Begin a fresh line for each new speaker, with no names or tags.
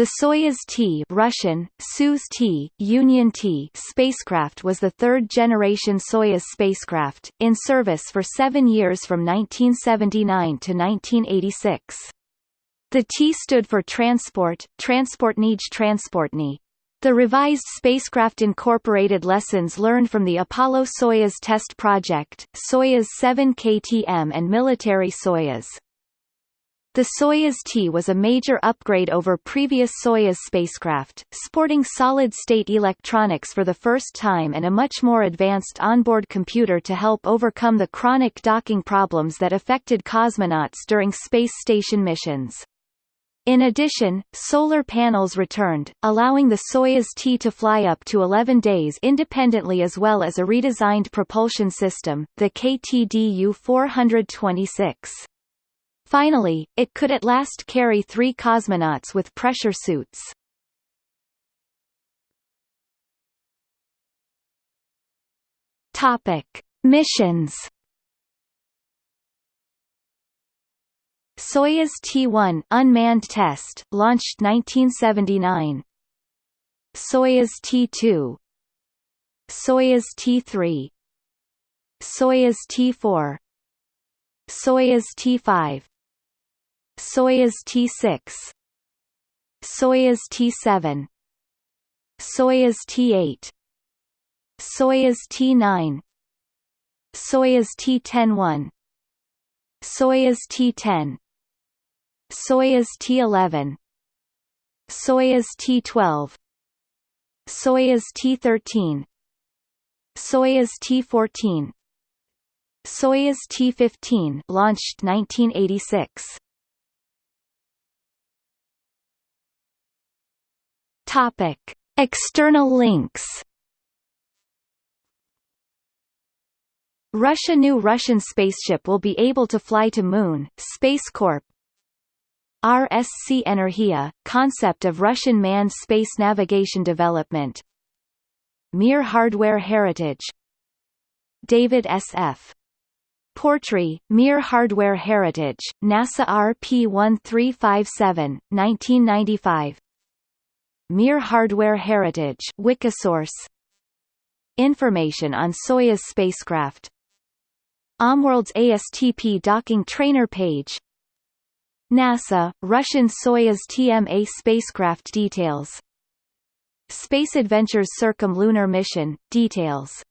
The Soyuz T Russian, Soyuz T, Union T spacecraft was the third-generation Soyuz spacecraft, in service for seven years from 1979 to 1986. The T stood for Transport, Transportnij Transportny. The revised spacecraft incorporated lessons learned from the Apollo-Soyuz test project, Soyuz 7 KTM and military Soyuz. The Soyuz T was a major upgrade over previous Soyuz spacecraft, sporting solid-state electronics for the first time and a much more advanced onboard computer to help overcome the chronic docking problems that affected cosmonauts during space station missions. In addition, solar panels returned, allowing the Soyuz T to fly up to 11 days independently as well as a redesigned propulsion system, the KTDU-426. Finally, it could at last carry three cosmonauts with pressure suits. Topic: Missions. Soyuz T-1 unmanned test, launched 1979. Soyuz T-2 Soyuz T-3 Soyuz T-4 Soyuz T-5 Soyuz T6 Soyuz T7 Soyuz T8 Soyuz T9 Soyuz T10-1 Soyuz T10 Soyuz T11 Soyuz T12 Soyuz T13 Soyuz T14 Soyuz T15 launched 1986 Topic: External links. Russia New Russian spaceship will be able to fly to Moon, Space Corp. RSC Energia, concept of Russian manned space navigation development Mir Hardware Heritage David S.F. Portree, Mir Hardware Heritage, NASA RP1357, 1995 Mir Hardware Heritage Wikisource. Information on Soyuz spacecraft. OMWorld's ASTP docking trainer page. NASA, Russian Soyuz TMA spacecraft details. Space Adventures Circumlunar mission, details